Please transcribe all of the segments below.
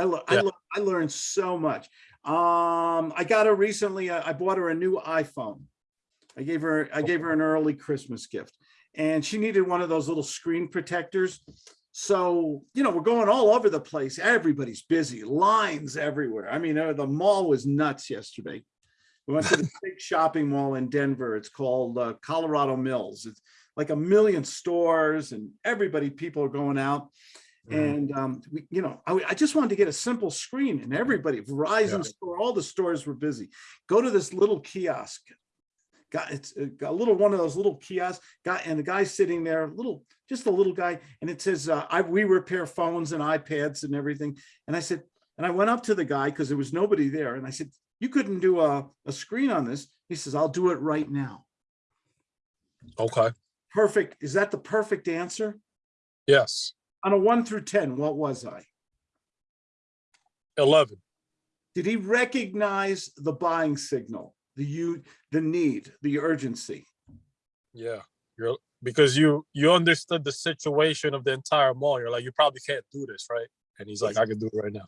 I, le- I, Yeah. I learned so much. Um, I got her recently, I I bought her a new iPhone. I gave her, I gave her an early Christmas gift and she needed one of those little screen protectors. So, you know, we're going all over the place. Everybody's busy, lines everywhere. I mean, uh, the mall was nuts yesterday. We went to the big shopping mall in Denver. It's called uh, Colorado Mills. It's like a million stores and everybody, people are going out. And um, we, you know, I, I just wanted to get a simple screen and everybody, Verizon Yeah. store, all the stores were busy. Go to this little kiosk. Got it's uh, got a little one of those little kiosks. Got and the guy sitting there, little, just a little guy, and it says, uh, "I we repair phones and iPads and everything." And I said, and I went up to the guy because there was nobody there, and I said, "You couldn't do a a screen on this?" He says, "I'll do it right now." Okay, Perfect. Is that the perfect answer? yes, On a one through ten, what was I? 11. Did he recognize the buying signal, the you, the need, the urgency? Yeah, you're because you you understood the situation of the entire mall. You're like, you probably can't do this, right? And he's like, I can do it right now.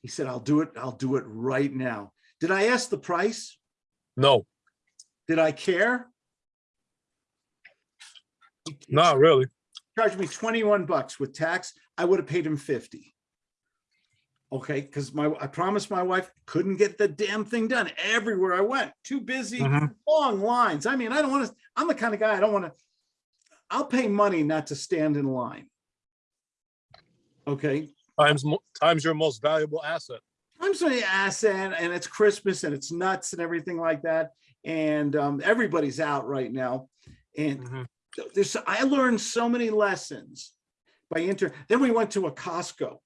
He said, I'll do it. I'll do it right now. Did I ask the price? No, Did I care? Not really. Charged me 21 bucks with tax. I would have paid him 50. Okay, because my, I promised my wife couldn't get the damn thing done everywhere I went. Too busy, Mhm. long lines. I mean, I don't want to, I'm the kind of guy, I don't want to, I'll pay money not to stand in line. Okay, Times times your most valuable asset. I'm asset and it's Christmas and it's nuts and everything like that. And um, everybody's out right now. And Mhm. There's, I learned so many lessons by inter, then we went to a Costco.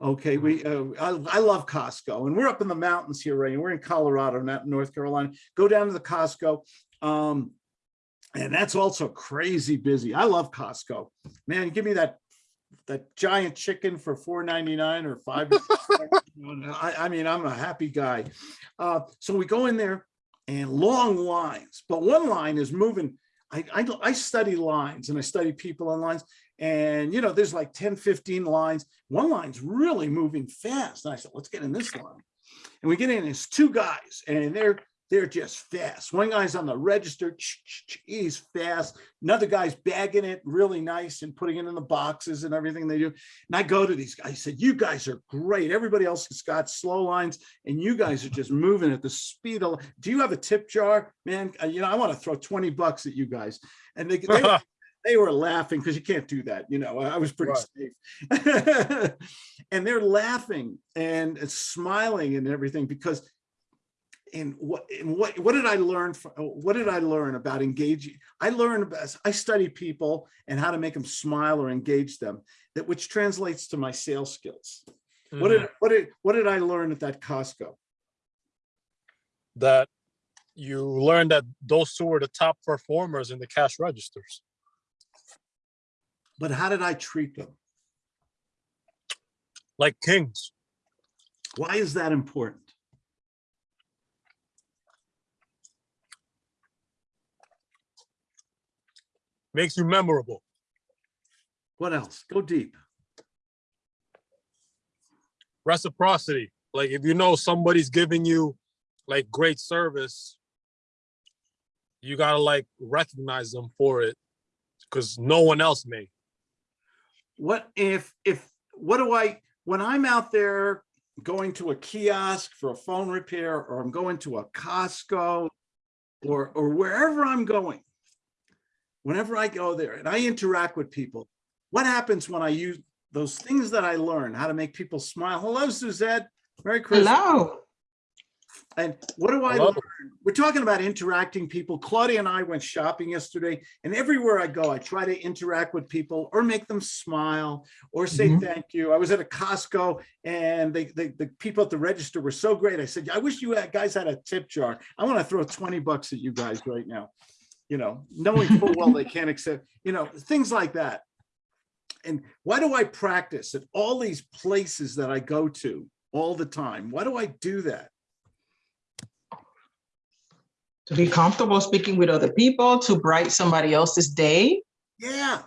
Okay, we, uh, I, I love Costco and we're up in the mountains here, right? And we're in Colorado, not North Carolina. Go down to the Costco. Um, and that's also crazy busy. I love Costco. Man, give me that, that giant chicken for four ninety-nine or five. I, I mean, I'm a happy guy. Uh, so we go in there and long lines, but one line is moving. I, I, I study lines and I study people on lines and, you know, there's like 10, 15 lines. One line's really moving fast. And I said, let's get in this line. And we get in, it's two guys and they're, they're just fast. One guy's on the register, he's fast. Another guy's bagging it really nice and putting it in the boxes and everything they do. And I go to these guys, I said, you guys are great. Everybody else has got slow lines and you guys are just moving at the speed of, do you have a tip jar? Man, uh, you know, I want to throw 20 bucks at you guys. And they, they, they were laughing because you can't do that. You know, I was pretty safe. and they're laughing and smiling and everything because and what and what what did I learn from what did I learn about engaging? I learned about I study people and how to make them smile or engage them that which translates to my sales skills. What Mhm. did what did what did I learn at that Costco? that you learned that those two were the top performers in the cash registers. But how did I treat them? Like kings. Why is that important? Makes you memorable. What else? Go deep. Reciprocity. Like if you know somebody's giving you like great service, you gotta like recognize them for it because no one else may. what if if what do i when i'm out there going to a kiosk for a phone repair or i'm going to a costco or or wherever i'm going whenever i go there and i interact with people what happens when i use those things that i learn how to make people smile hello suzette merry christmas Hello. and what do I Hello. learn? We're talking about interacting people. Claudia and I went shopping yesterday and everywhere I go, I try to interact with people or make them smile or say Mhm. thank you. I was at a Costco and they, they, the people at the register were so great. I said, I wish you guys had a tip jar. I want to throw 20 bucks at you guys right now. You know, knowing full well they can't accept, you know, things like that. And why do I practice at all these places that I go to all the time? Why do I do that? To be comfortable speaking with other people, to bright somebody else's day. Yeah.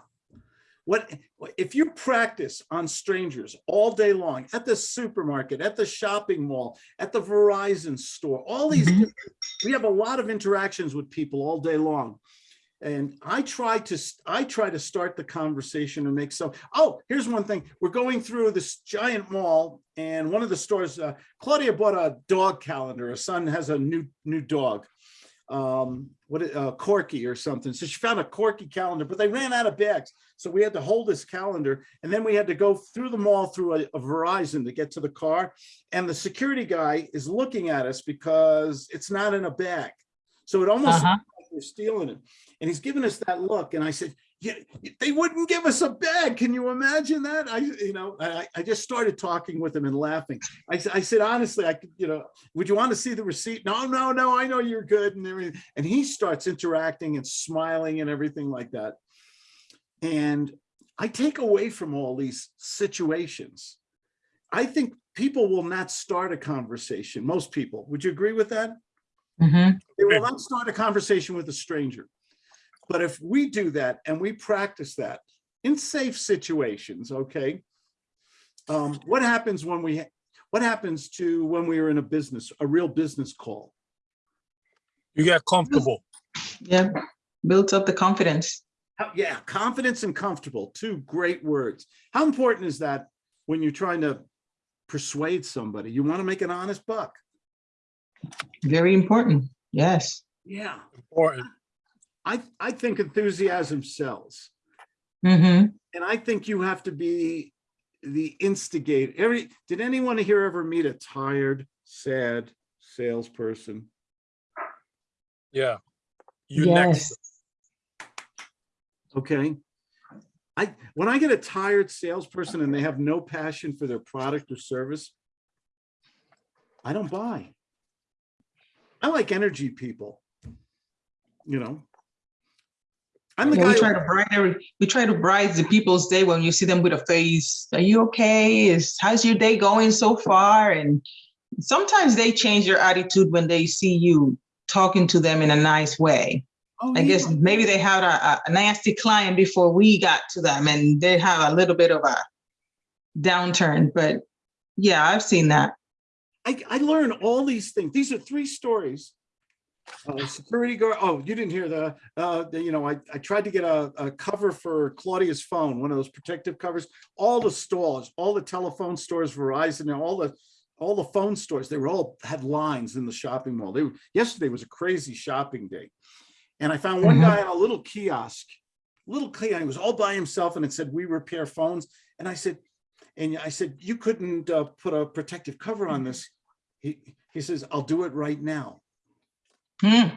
What, if you practice on strangers all day long, at the supermarket, at the shopping mall, at the Verizon store, all these, Mhm. we have a lot of interactions with people all day long. And I try to, I try to start the conversation and make some, oh, here's one thing. We're going through this giant mall and one of the stores, uh, Claudia bought a dog calendar. Her son has a new, new dog. Um, what, uh, Corky or something. So she found a Corky calendar, but they ran out of bags. So we had to hold this calendar and then we had to go through the mall through a, a Verizon to get to the car. And the security guy is looking at us because it's not in a bag. So it almost Uh-huh. like we're stealing it. And he's giving us that look. And I said, they wouldn't give us a bag. Can you imagine that? I, you know, I, I just started talking with him and laughing. I said, I said, honestly, I could, you know, would you want to see the receipt? No, no, no, I know you're good and everything. And he starts interacting and smiling and everything like that. And I take away from all these situations. I think people will not start a conversation, most people. Would you agree with that? Mm -hmm. They will not start a conversation with a stranger. But if we do that and we practice that in safe situations, okay? Um, what happens when we, what happens to when we are in a business, a real business call? You get comfortable. Yeah, built up the confidence. How- Yeah, confidence and comfortable, two great words. How important is that when you're trying to persuade somebody? You want to make an honest buck? Very important. Yes. Yeah, Important. I, I think enthusiasm sells. hmm And I think you have to be the instigator. Every, did anyone here ever meet a tired, sad salesperson? Yeah. You next. Yes. Okay. I, when I get a tired salesperson and they have no passion for their product or service, I don't buy. I like energy people. You know? I'm the Yeah, we try to brighten every, we try to brighten the people's day when you see them with a face. Are you okay? Is how's your day going so far? And sometimes they change their attitude when they see you talking to them in a nice way. Oh, I guess maybe they had a, a nasty client before we got to them and they have a little bit of a downturn, but yeah, I've seen that. I, I learn all these things. These are three stories. Uh, security guard, oh, you didn't hear the, uh, the, you know, I, I tried to get a, a cover for Claudia's phone, one of those protective covers. All the stores, all the telephone stores, Verizon, and all the, all the phone stores, they were all had lines in the shopping mall. They were, yesterday was a crazy shopping day. And I found one Mhm. guy on a little kiosk, little kiosk, he was all by himself and it said, we repair phones. And I said, and I said, you couldn't uh, put a protective cover on this. He, he says, I'll do it right now. Hmm,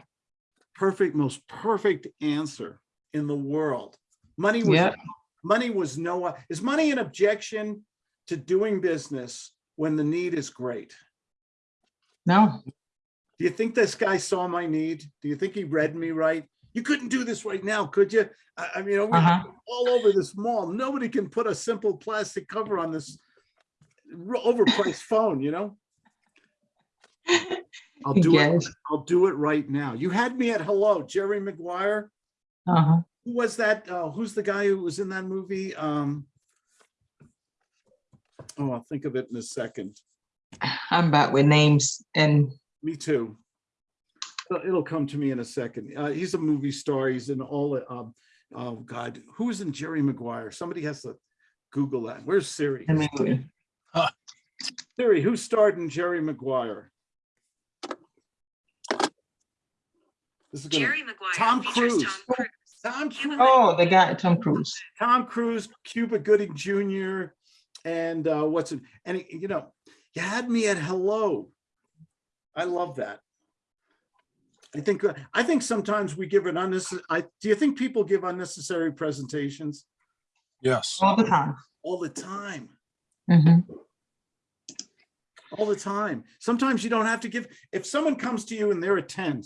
Perfect, most perfect answer in the world. Money was, Yeah. money was no, is money an objection to doing business when the need is great? no, Do you think this guy saw my need? Do you think he read me right? You couldn't do this right now, could you? I, mean, we- Uh-huh. all over this mall, nobody can put a simple plastic cover on this overpriced phone, you know? I'll do it. I'll do it right now. You had me at hello, Jerry Maguire. Uh-huh. Who was that? Uh, who's the guy who was in that movie? Um, oh, I'll think of it in a second. I'm bad with names and Me too. It'll- come to me in a second. Uh, he's a movie star. He's in all, um, oh God, who is in Jerry Maguire? Somebody has to Google that. Where's Siri? I mean, Siri, who starred in Jerry Maguire? This is gonna, Jerry Maguire Tom Cruise. Tom Cruise. Tom Cruise, oh, the guy, Tom Cruise. Tom Cruise, Cuba Gooding Jr. And uh, what's it? And he- you know, you had me at hello. I love that. I think, uh, I think sometimes we give an unnecessary, I, do you think people give unnecessary presentations Yes. All the time. all the time? Mhm. all the time. Sometimes you don't have to give, if someone comes to you and they're a 10,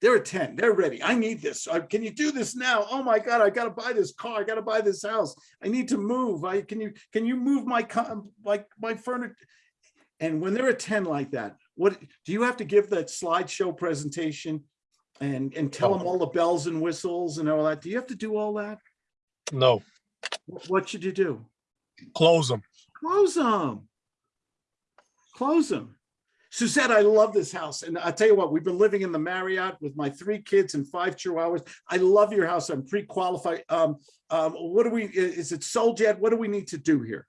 they're a 10, they're ready. I need this. Uh, Can you do this now? Oh my God, I gotta buy this car. I gotta buy this house. I need to move. I, can you, can you move my, like my furniture? And when they're a 10 like that, what, do you have to give that slideshow presentation? And, and tell them all the bells and whistles and all that? Do you have to do all that? No. What should you do? Close them. Close them. Close them. Suzette, I love this house. And I tell you what, we've been living in the Marriott with my three kids and five chihuahuas. I love your house. I'm pre-qualified. Um, um, what do we, is it sold yet? What do we need to do here?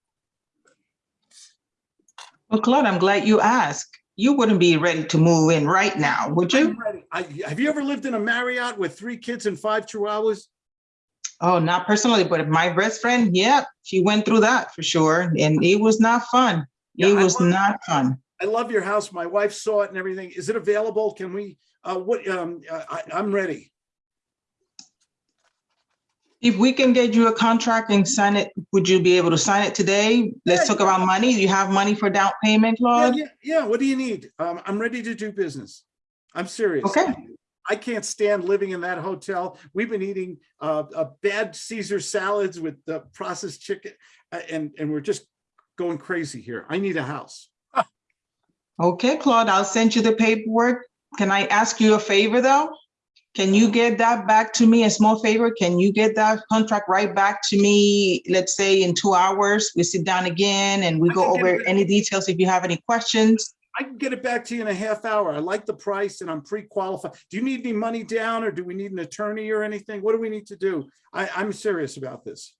Well, Claude, I'm glad you asked. You wouldn't be ready to move in right now, would you? I'm ready. I, have you ever lived in a Marriott with three kids and five chihuahuas? Oh, not personally, but my best friend, yeah, she went through that for sure. And it was not fun. Yeah, It was not fun. I love your house. My wife saw it and everything. Is it available? Can we, uh, what, um, I, I'm ready. If we can get you a contract and sign it, would you be able to sign it today? Let's Yeah, talk about money. Do you have money for down payment, Yeah, Claude? yeah, yeah. What do you need? Um, I'm ready to do business. I'm serious. Okay. I can't stand living in that hotel. We've been eating uh, uh, bad Caesar salads with the processed chicken, uh, and and we're just going crazy here. I need a house. Okay, Claude, I'll send you the paperwork. Can I ask you a favor, though? Can you get that back to me, a small favor? Can you get that contract right back to me, let's say in two hours? We sit down again and we I go over any details if you have any questions. I can get it back to you in a half hour. I like the price and I'm pre-qualified. Do you need any money down or do we need an attorney or anything? What do we need to do? I, I'm serious about this.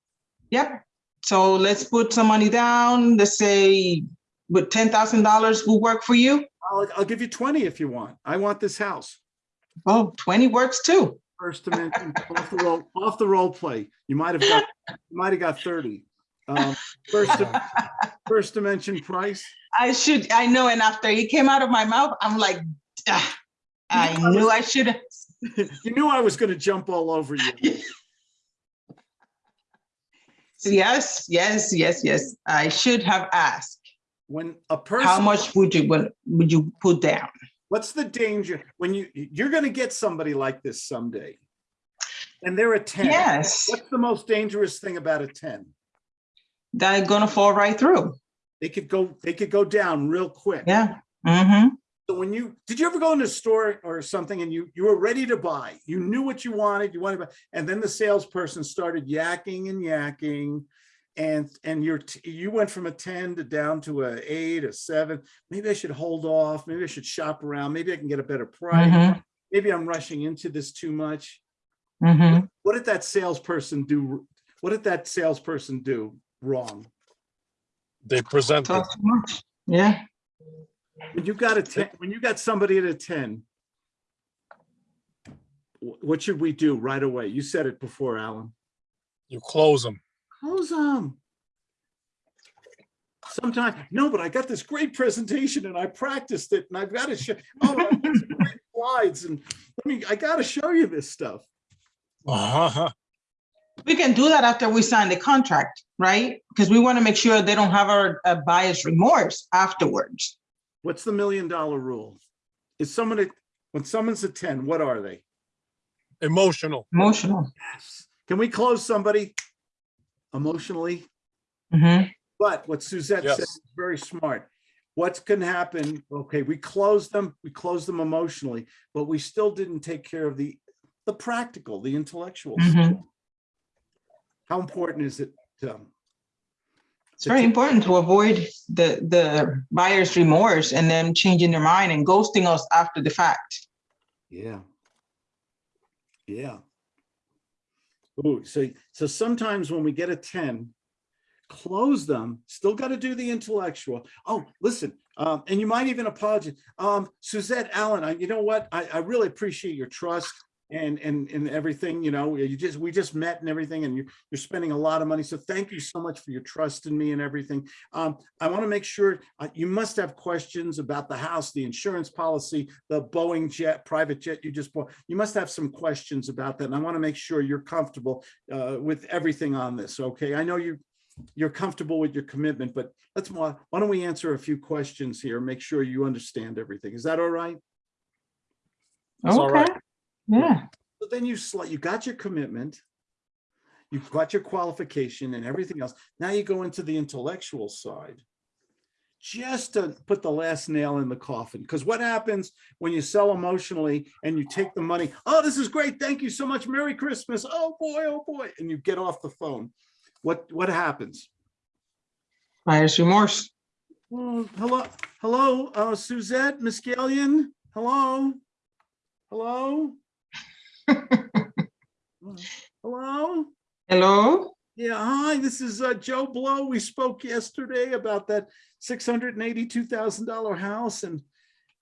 Yep. So let's put some money down. Let's say thousand dollars will work for you. I'll, I'll give you 20 if you want. I want this house. Oh, 20 works too. First dimension, off the roll, off the role play. You might have got, you might have got 30. Um, First, first dimension price. I should, I know, and after he came out of my mouth, I'm like, ah, I knew I should. You knew I was gonna jump all over you. Yes, yes, yes, yes. I should have asked. When a person How much would you, would, would you put down? what's the danger? When you, you're gonna get somebody like this someday. And they're a 10. Yes, What's the most dangerous thing about a 10? they're gonna fall right through. They could go, they could go down real quick. Yeah. Mm-hmm. So when you, did you ever go in a store or something and you, you were ready to buy, you knew what you wanted, you wanted, to buy, and then the salesperson started yakking and yakking. And, and you're, you went from a ten to down to a eight, a seven, maybe I should hold off, maybe I should shop around, maybe I can get a better price. Mm-hmm. Maybe I'm rushing into this too much. Mm-hmm. What did that salesperson do? What did that salesperson do wrong? They present it. Talk too much. Yeah. When you got a ten, when you got somebody at a ten. What should we do right away? You said it before, Alan. You close them. Close them. Sometime, no, but I got this great presentation and I practiced it and I've got to show, oh, I've got some great slides and let me, I gotta show you this stuff. Uh-huh. We can do that after we sign the contract, right? Because we want to make sure they don't have our a buyer's remorse afterwards. What's the million dollar rule? Is someone, at- when someone's a ten, what are they? Emotional. Emotional. Yes. Can we close somebody emotionally? Mm-hmm. But what Suzette said is very smart. What's can happen, okay, we closed them, we closed them emotionally, but we still didn't take care of the, the practical, the intellectual. stuff. Mhm. How important is it? um, It's very important to avoid the, the buyer's remorse and them changing their mind and ghosting us after the fact. Yeah. Yeah. Ooh, so, so sometimes when we get a ten, close them, still got to do the intellectual. Oh, listen, um, and you might even apologize. Um, Suzette Allen, I, you know what? I, I really appreciate your trust and, and, and everything, you know, you just, we just met and everything, and you, you're spending a lot of money. So thank you so much for your trust in me and everything. Um, I want to make sure, uh, you must have questions about the house, the insurance policy, the Boeing jet, private jet you just bought. You must have some questions about that. And I want to make sure you're comfortable uh, with everything on this, okay? I know you, you're comfortable with your commitment, but let's, why don't we answer a few questions here, make sure you understand everything. Is that all right? That's all right. Yeah. So then you you got your commitment. You've got your qualification and everything else. Now you go into the intellectual side. Just to put the last nail in the coffin, because what happens when you sell emotionally and you take the money? Oh, this is great. Thank you so much. Merry Christmas. Oh, boy, oh, boy. And you get off the phone. what, what happens? Buyer's remorse. Oh, hello, hello, uh, Suzette, Miss Gillian, hello? Hello? Hello? Hello? Yeah, hi, this is uh, Joe Blow. We spoke yesterday about that six hundred and eighty-two thousand dollar house and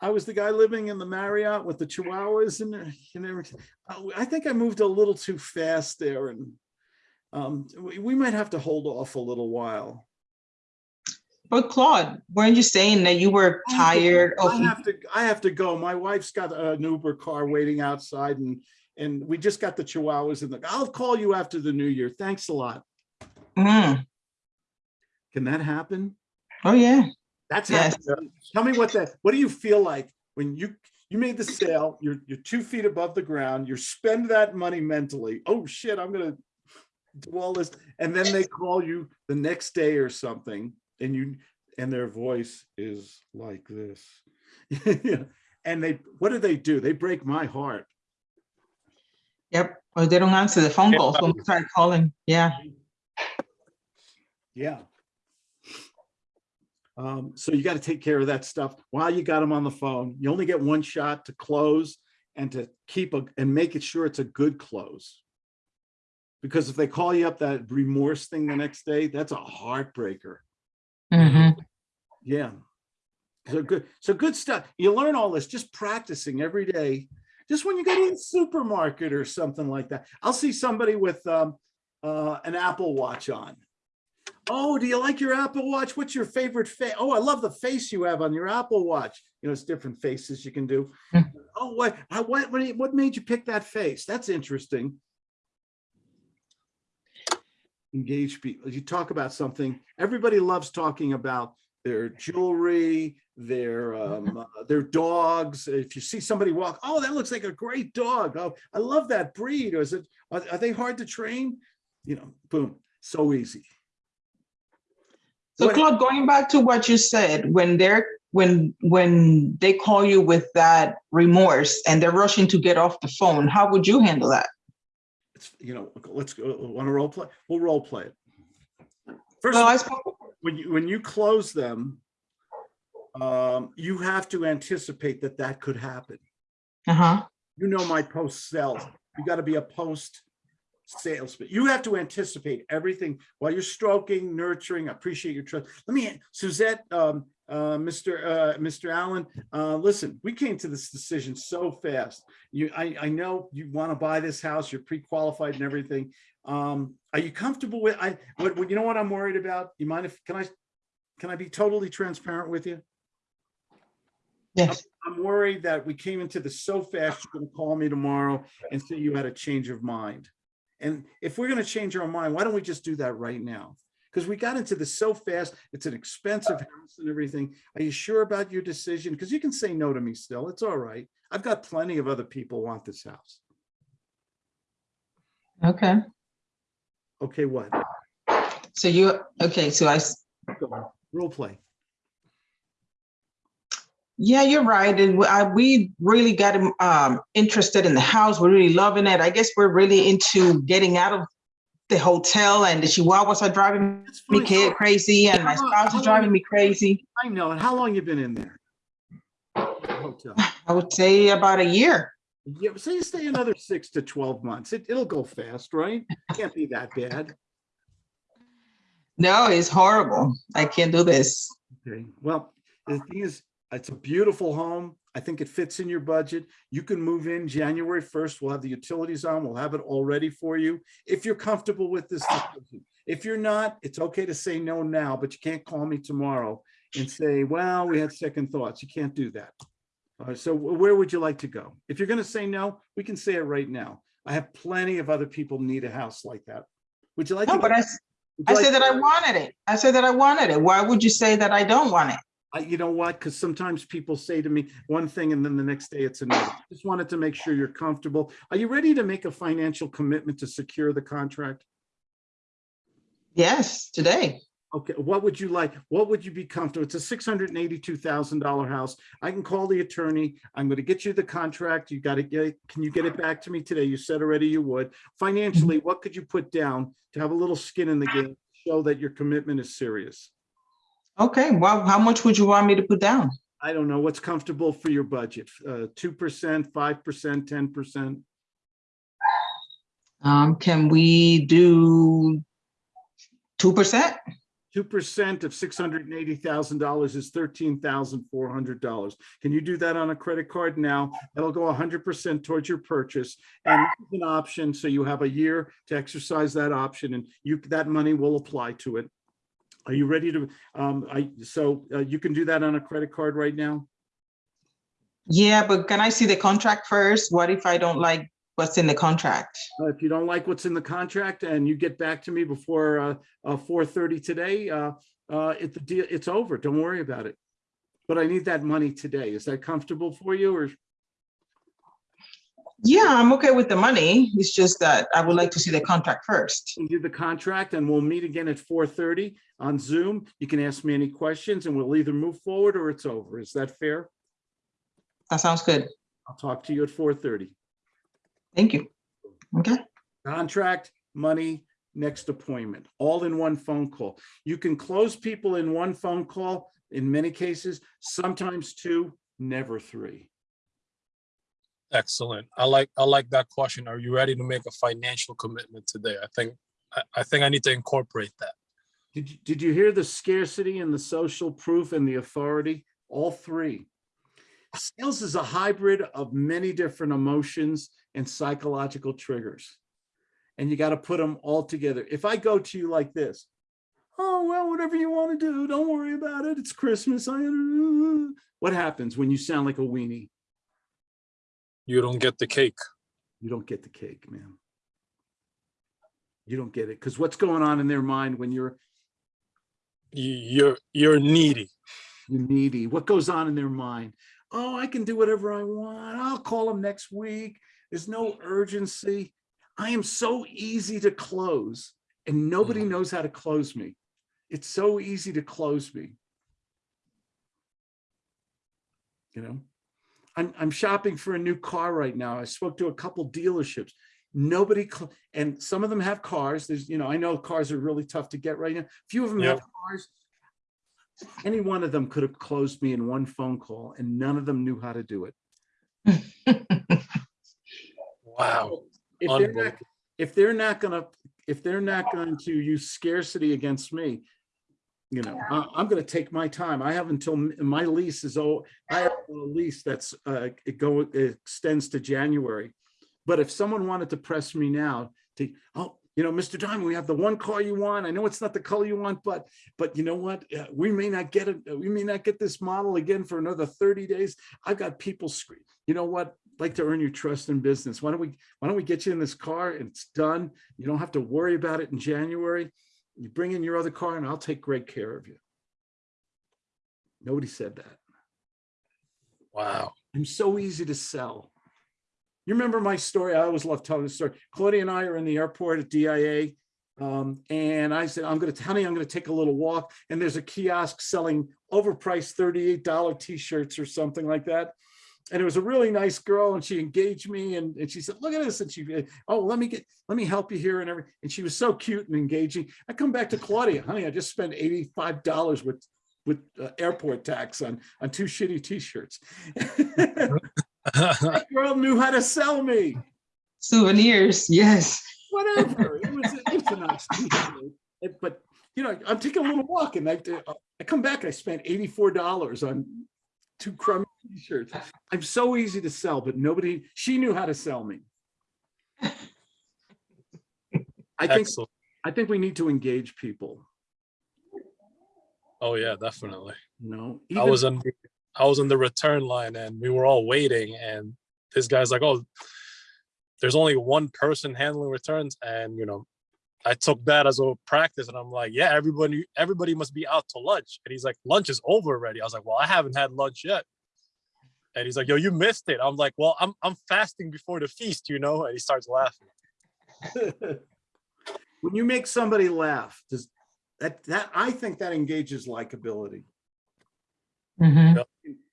I was the guy living in the Marriott with the chihuahuas and, and everything. Uh, I think I moved a little too fast there and um, we, we might have to hold off a little while. But Claude, weren't you saying that you were I have to- tired? I have to, I have to go. My wife's got an Uber car waiting outside and, and we just got the chihuahuas in the, I'll call you after the new year. Thanks a lot. Mm, Can that happen? Oh, yeah. That's Yes. Tell me what that, what do you feel like when you, you made the sale, you're, you're two feet above the ground, you spend that money mentally. Oh shit, I'm gonna do all this. And then they call you the next day or something and you, and their voice is like this. And they, what do they do? They break my heart. Yep. Or they don't answer the phone Yeah. calls when we start calling. Yeah. Yeah. Um, so you got to take care of that stuff while you got them on the phone. You only get one shot to close and to keep a, and make it sure it's a good close. Because if they call you up that remorse thing the next day, that's a heartbreaker. Mhm. Yeah. So good, so good stuff. You learn all this just practicing every day. Just when you go to the supermarket or something like that. I'll see somebody with um, uh, an Apple Watch on. Oh, do you like your Apple Watch? What's your favorite face? Oh, I love the face you have on your Apple Watch. You know, it's different faces you can do. Hmm. Oh, what, what, what made you pick that face? That's interesting. Engage people. You talk about something. Everybody loves talking about their jewelry, their um, uh, their dogs. If you see somebody walk, oh, that looks like a great dog. Oh, I love that breed. Or is it? Are, are they hard to train? You know, boom, so easy. So Claude, going back to what you said, when they're, when, when they call you with that remorse and they're rushing to get off the phone, how would you handle that? It's you know, let's go. Want to role play? We'll role play it. First, Well, of I spoke, when you when you close them, um, you have to anticipate that that could happen. uh-huh. you know my post sales. You got to be a post salesman. You have to anticipate everything while you're stroking, nurturing, appreciate your trust. Let me, Suzette, um, uh, Mr. Uh, Mr. Allen, uh, listen, we came to this decision so fast. You, I, I know you want to buy this house, you're pre-qualified and everything. Um, are you comfortable with, I, what, what- you know what I'm worried about? You mind if, can I, can I be totally transparent with you? Yes. I'm worried that we came into this so fast, you're gonna call me tomorrow and say you had a change of mind. And if we're gonna change our mind, why don't we just do that right now? Because we got into this so fast, it's an expensive house and everything. Are you sure about your decision? Because you can say no to me still, it's all right. I've got plenty of other people want this house. Okay. Okay, what? So you, okay, so I. Go on, Role play. yeah, you're right. And we- I, we really got um, interested in the house. We're really loving it. I guess we're really into getting out of the hotel and the chihuahuas are driving me kid crazy and my How spouse is driving me crazy. I know, and how long you been in there? Hotel. I would say about a year. Yeah, so you stay another six to 12 months. It, it'll go fast, right? Can't be that bad. No, it's horrible. I can't do this. Okay, well, the thing is, it's a beautiful home. I think it fits in your budget. You can move in January first. We'll have the utilities on. We'll have it all ready for you. If you're comfortable with this. decision. If you're not, it's okay to say no now, but you can't call me tomorrow and say, well, we had second thoughts. You can't do that. Uh, so where would you like to go? If you're gonna say no, we can say it right now. I have plenty of other people need a house like that. Would you like? No, to but I, I like said that I wanted it. I said that I wanted it. Why would you say that I don't want it? I, you know what? Because sometimes people say to me one thing and then the next day it's another. Just wanted to make sure you're comfortable. Are you ready to make a financial commitment to secure the contract? Yes, today. Okay, what would you like? What would you be comfortable? It's a six hundred and eighty-two thousand dollar house. I can call the attorney. I'm gonna get you the contract. You gotta get, can you get it back to me today? You said already you would. Financially, what could you put down to have a little skin in the game? Show that your commitment is serious. Okay, well, how much would you want me to put down? I don't know what's comfortable for your budget. Uh, two percent, five percent, ten percent. Um, can we do two percent? Two percent of six hundred and eighty thousand dollars is thirteen thousand four hundred dollars. Can you do that on a credit card now? That'll go hundred percent towards your purchase. And an option, so you have a year to exercise that option and you, that money will apply to it. Are you ready to, um, I, so, uh, you can do that on a credit card right now? Yeah, but can I see the contract first? What if I don't like what's in the contract? Uh, If you don't like what's in the contract and you get back to me before, uh, uh, four thirty today, uh, uh, it, the deal, it's over. Don't worry about it. But I need that money today. Is that comfortable for you or? Yeah, I'm okay with the money. It's just that I would like to see the contract first. We'll do the contract and we'll meet again at four thirty on Zoom. You can ask me any questions and we'll either move forward or it's over. Is that fair? That sounds good. I'll talk to you at four thirty. Thank you. Okay, Contract, money, next appointment, all in one phone call. You can close people in one phone call in many cases, sometimes two, never three. Excellent. I like, I like that question. Are you ready to make a financial commitment today? I think, I, I think I need to incorporate that. Did you, did you hear the scarcity and the social proof and the authority? All three. Sales is a hybrid of many different emotions and psychological triggers. And you got to put them all together. If I go to you like this, oh, well, whatever you want to do, don't worry about it. It's Christmas. I, what happens when you sound like a weenie? You don't get the cake. You don't get the cake, man. You don't get it. Because what's going on in their mind when you're You, you're, you're needy. You're needy. What goes on in their mind? Oh, I can do whatever I want. I'll call them next week. There's no urgency. I am so easy to close and nobody Mhm. knows how to close me. It's so easy to close me. You know, I'm, I'm shopping for a new car right now. I spoke to a couple dealerships. Nobody, and some of them have cars. There's, you know, I know cars are really tough to get right now. Few of them have cars. Any one of them could have closed me in one phone call and none of them knew how to do it. Wow. If they're not, if they're not gonna, if they're not going to use scarcity against me, you know, I, I'm gonna take my time. I have until my lease is, oh, I have a lease that's, uh, it go, it extends to January. But if someone wanted to press me now to, oh, you know, Mr. Diamond, we have the one car you want. I know it's not the color you want, but, but you know what? Uh, We may not get it, we may not get this model again for another 30 days. I've got people scream, you know what? Like to earn your trust in business. Why don't we, why don't we get you in this car and it's done? You don't have to worry about it in January. You bring in your other car and I'll take great care of you. Nobody said that. Wow. I'm so easy to sell. You remember my story? I always love telling the story. Claudia and I are in the airport at DIA. Um, and I said, I'm going to, honey, I'm going to take a little walk. And there's a kiosk selling overpriced $38 t-shirts or something like that. And it was a really nice girl and she engaged me and, and she said, look at this. And she, oh, let me get, let me help you here and everything. And she was so cute and engaging. I come back to Claudia, honey, I just spent $85 with, with uh, airport tax on, on two shitty t-shirts. That girl knew how to sell me. souvenirs, yes. Whatever. It was, it's a nice t-shirt. But, you know, I'm taking a little walk and I, I come back, I spent $84 on two crummy t-shirts. I'm so easy to sell, but nobody, she knew how to sell me. I think, Excellent. I think we need to engage people, Oh, yeah, definitely. No? I was on, I was on the return line and we were all waiting and this guy's like, oh, there's only one person handling returns. And, you know, I took that as a practice and I'm like, yeah, everybody, everybody must be out to lunch. And he's like, lunch is over already. I was like, well, I haven't had lunch yet. And he's like, yo, you missed it. I'm like, well, I'm, I'm fasting before the feast, you know? And he starts laughing. When you make somebody laugh, does, That, that, I think that engages likability. Mhm.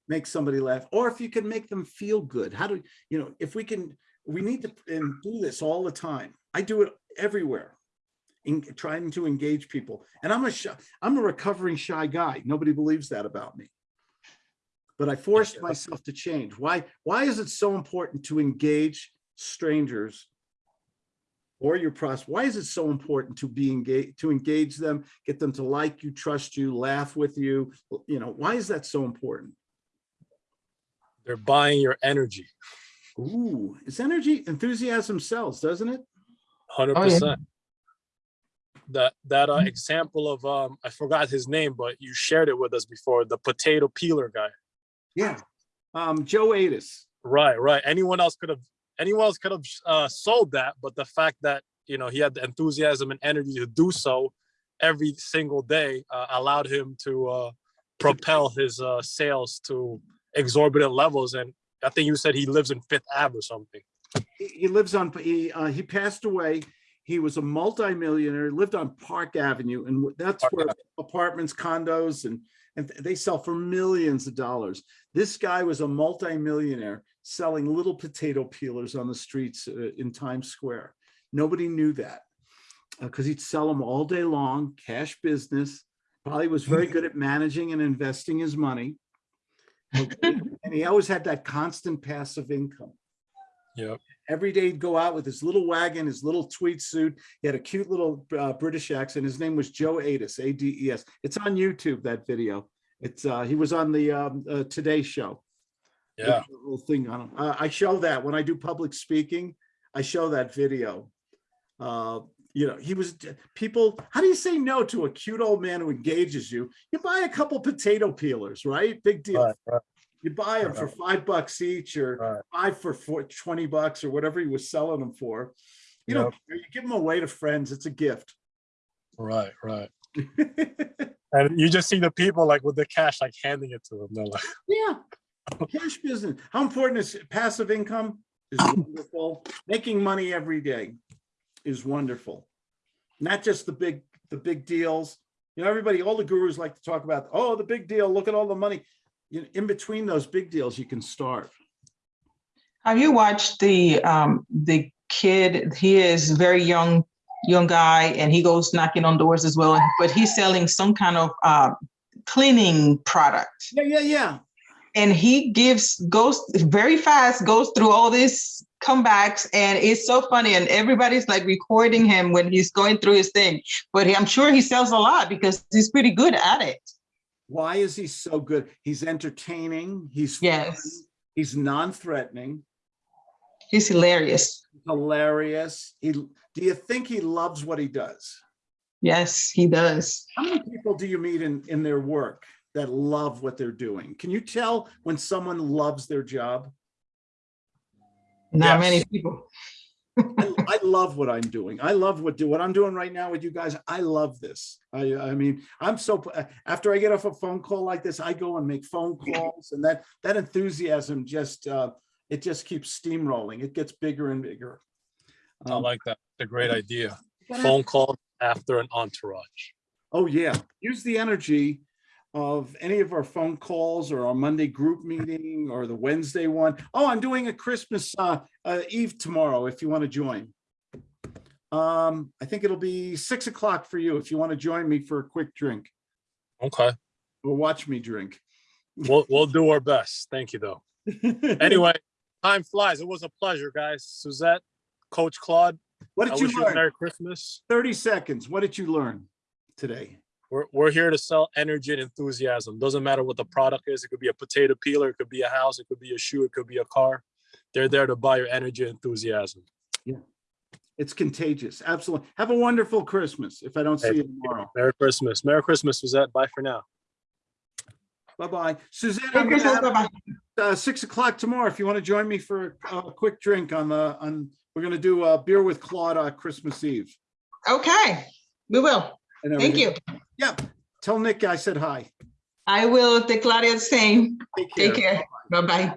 make somebody laugh, or if you can make them feel good. How do, you know, if we can, we need to and do this all the time. I do it everywhere. In trying to engage people. And I'm a shy, I'm a recovering shy guy. Nobody believes that about me. But I forced myself to change. Why, why is it so important to engage strangers? Or your pros, why is it so important to be engaged, to engage them, get them to like you, trust you, laugh with you? You know, why is that so important? They're buying your energy, Ooh, it's energy, enthusiasm sells, doesn't it? hundred Oh, yeah. percent. That that uh, Mhm. example of um, I forgot his name, but you shared it with us before. The potato peeler guy. Yeah. Um, Joe Ades. Right, right. Anyone else could have anyone else could have uh, sold that, but the fact that you know he had the enthusiasm and energy to do so every single day uh, allowed him to uh, propel his uh, sales to exorbitant levels. And I think you said he lives in Fifth Ave or something. He, he lives on, he, uh, he passed away. He was a multimillionaire, lived on Park Avenue, and that's Park where apartments, condos, and, and they sell for millions of dollars. This guy was a multimillionaire selling little potato peelers on the streets uh, in Times Square. Nobody knew that because he'd sell them all day long, cash business. Probably was very good at managing and investing his money. And he always had that constant passive income. Yep. Every day he'd go out with his little wagon, his little tweed suit. He had a cute little uh, British accent. His name was Joe Ades, A-D-E-S. It's on YouTube, that video. It's, uh, he was on the um, uh, Today Show. Yeah. Little thing on him. Uh, I show that when I do public speaking, I show that video. Uh, you know, he was, people, how do you say no to a cute old man who engages you? You buy a couple potato peelers, right? Big deal. Right, right, You buy them for five bucks each or right. five for four, 20 bucks or whatever he was selling them for. You don't, care. you give them away to friends. It's a gift. Right, right. And you just see the people like with the cash, like handing it to them. They're like, Yeah. Cash business. How important is passive income? Is wonderful. Making money every day is wonderful. Not just the big, the big deals. You know, everybody, all the gurus like to talk about, oh, the big deal, look at all the money. You know, in between those big deals, you can starve. Have you watched the, um, the kid? He is very young, young guy, and he goes knocking on doors as well, but he's selling some kind of, uh, cleaning product. Yeah, yeah, yeah. and he gives goes very fast goes through all these comebacks and it's so funny and everybody's like recording him when he's going through his thing but he, i'm sure he sells a lot because he's pretty good at it Why is he so good? He's entertaining. He's Yes. fun, He's non-threatening. he's hilarious hilarious. He, do you think he loves what he does? yes he does How many people do you meet in, in their work that love what they're doing? Can you tell when someone loves their job? not Yes. many people love what I'm doing. I love what do what I'm doing right now with you guys. I love this. I, I mean, I'm so after I get off a phone call like this, I go and make phone calls, and that that enthusiasm just uh, it just keeps steamrolling. It gets bigger and bigger. I Um, like that. It's a great idea. Phone call after an entourage. Oh, yeah. Use the energy of any of our phone calls or our Monday group meeting or the Wednesday one. Oh, I'm doing a Christmas uh, uh, Eve tomorrow if you want to join. Um, I think it'll be six o'clock for you if you want to join me for a quick drink Okay. or watch me drink. We'll we'll do our best. Thank you though. Anyway, time flies. It was a pleasure, guys. Suzette, Coach Claude, What I did you wish you learn? Merry Christmas. 30 seconds. What did you learn today? We're, we're here to sell energy and enthusiasm. Doesn't matter what the product is. It could be a potato peeler, it could be a house, it could be a shoe, it could be a car. They're there to buy your energy and enthusiasm. It's contagious. Absolutely. Have a wonderful Christmas if I don't see Hey, you tomorrow. Merry Christmas. Merry Christmas, Suzette. Bye for now. Bye-bye. Suzanne, Merry I'm Christmas, have bye-bye. uh, six o'clock tomorrow. If you want to join me for a quick drink on the, on, we're gonna do a beer with Claude on Christmas Eve. okay we will and thank you Yeah, tell Nick I said hi. i will declare the same Take take care bye-bye